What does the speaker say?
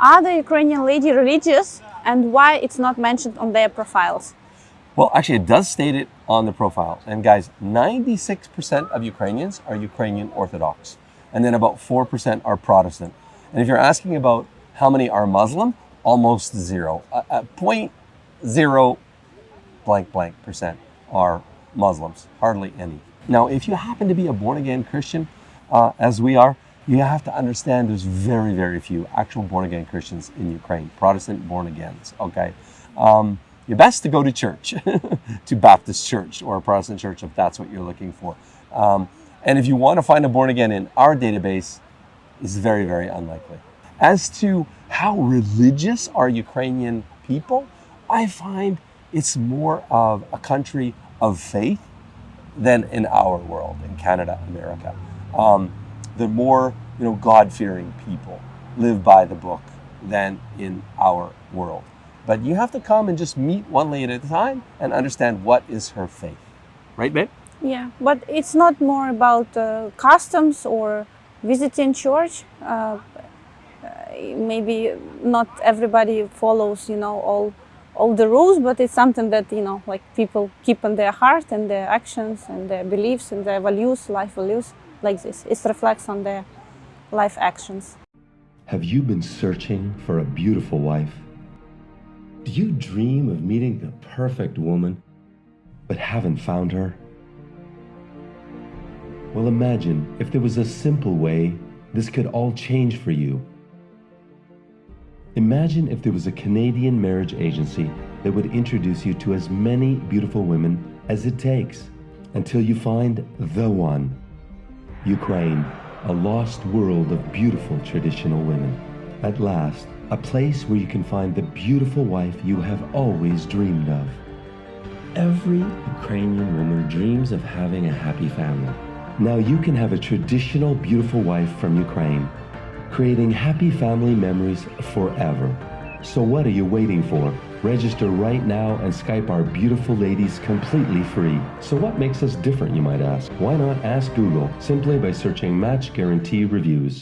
Are the Ukrainian lady religious and why it's not mentioned on their profiles? Well, actually, it does state it on the profile. And guys, 96% of Ukrainians are Ukrainian Orthodox, and then about 4% are Protestant. And if you're asking about how many are Muslim, almost zero. Point zero blank blank percent are Muslims, hardly any. Now, if you happen to be a born again Christian, uh, as we are, you have to understand there's very, very few actual born again Christians in Ukraine, Protestant born agains, okay? Um, you're best to go to church, to Baptist church or a Protestant church if that's what you're looking for. Um, and if you want to find a born again in our database, it's very, very unlikely. As to how religious are Ukrainian people, I find it's more of a country of faith than in our world, in Canada, America. Um, the more you know, God-fearing people live by the book than in our world. But you have to come and just meet one lady at a time and understand what is her faith. Right, babe? Yeah, but it's not more about uh, customs or visiting church. Uh, maybe not everybody follows, you know, all all the rules, but it's something that, you know, like people keep in their heart and their actions and their beliefs and their values, life values, like this. It reflects on their life actions. Have you been searching for a beautiful wife? Do you dream of meeting the perfect woman, but haven't found her? Well, imagine if there was a simple way this could all change for you. Imagine if there was a Canadian marriage agency that would introduce you to as many beautiful women as it takes until you find the one. Ukraine, a lost world of beautiful traditional women. At last, a place where you can find the beautiful wife you have always dreamed of. Every Ukrainian woman dreams of having a happy family. Now you can have a traditional beautiful wife from Ukraine creating happy family memories forever. So what are you waiting for? Register right now and Skype our beautiful ladies completely free. So what makes us different, you might ask? Why not ask Google simply by searching Match Guarantee Reviews?